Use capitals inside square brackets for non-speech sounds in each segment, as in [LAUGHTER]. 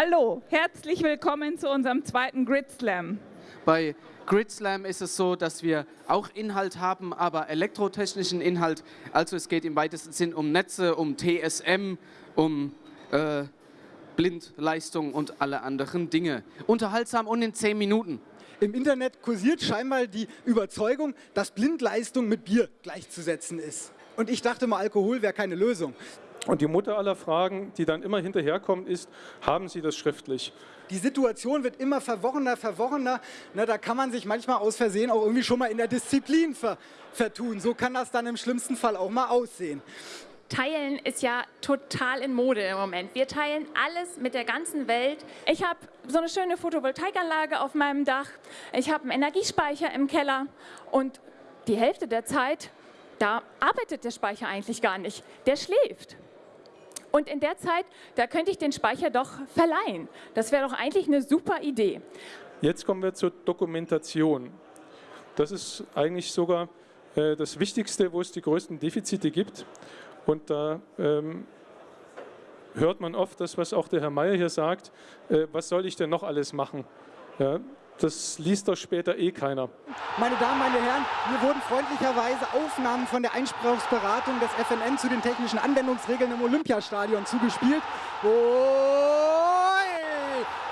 Hallo, herzlich willkommen zu unserem zweiten Grid Slam. Bei Grid Slam ist es so, dass wir auch Inhalt haben, aber elektrotechnischen Inhalt. Also es geht im weitesten Sinn um Netze, um TSM, um äh, Blindleistung und alle anderen Dinge. Unterhaltsam und in 10 Minuten. Im Internet kursiert scheinbar die Überzeugung, dass Blindleistung mit Bier gleichzusetzen ist. Und ich dachte mal, Alkohol wäre keine Lösung. Und die Mutter aller Fragen, die dann immer hinterherkommt, ist, haben Sie das schriftlich? Die Situation wird immer verworrener, verworrener. Na, da kann man sich manchmal aus Versehen auch irgendwie schon mal in der Disziplin ver vertun. So kann das dann im schlimmsten Fall auch mal aussehen. Teilen ist ja total in Mode im Moment. Wir teilen alles mit der ganzen Welt. Ich habe so eine schöne Photovoltaikanlage auf meinem Dach. Ich habe einen Energiespeicher im Keller und die Hälfte der Zeit, da arbeitet der Speicher eigentlich gar nicht. Der schläft. Und in der Zeit, da könnte ich den Speicher doch verleihen. Das wäre doch eigentlich eine super Idee. Jetzt kommen wir zur Dokumentation. Das ist eigentlich sogar äh, das Wichtigste, wo es die größten Defizite gibt. Und da ähm, hört man oft das, was auch der Herr Mayer hier sagt, äh, was soll ich denn noch alles machen? Ja, das liest doch später eh keiner. Meine Damen, meine Herren, mir wurden freundlicherweise Aufnahmen von der Einspruchsberatung des FNN zu den technischen Anwendungsregeln im Olympiastadion zugespielt. Oh,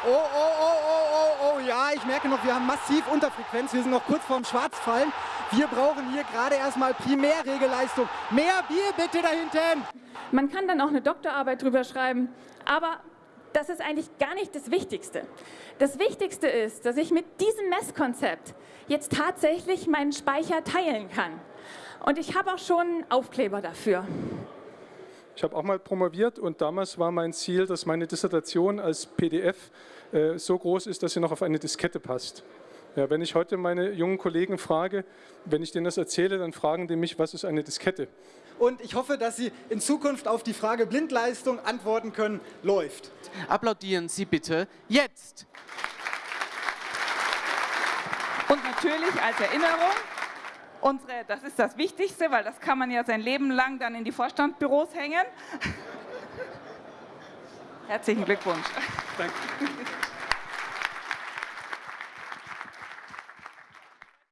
oh, oh, oh, oh, oh, ja, ich merke noch, wir haben massiv Unterfrequenz, wir sind noch kurz vorm Schwarzfallen. Wir brauchen hier gerade erstmal Primärregelleistung. Mehr Bier bitte da hinten! Man kann dann auch eine Doktorarbeit drüber schreiben, aber das ist eigentlich gar nicht das Wichtigste. Das Wichtigste ist, dass ich mit diesem Messkonzept jetzt tatsächlich meinen Speicher teilen kann. Und ich habe auch schon Aufkleber dafür. Ich habe auch mal promoviert und damals war mein Ziel, dass meine Dissertation als PDF äh, so groß ist, dass sie noch auf eine Diskette passt. Ja, wenn ich heute meine jungen Kollegen frage, wenn ich denen das erzähle, dann fragen die mich, was ist eine Diskette? Und ich hoffe, dass Sie in Zukunft auf die Frage Blindleistung antworten können, läuft. Applaudieren Sie bitte jetzt. Und natürlich als Erinnerung, unsere, das ist das Wichtigste, weil das kann man ja sein Leben lang dann in die Vorstandsbüros hängen. [LAUGHS] Herzlichen Glückwunsch. Danke.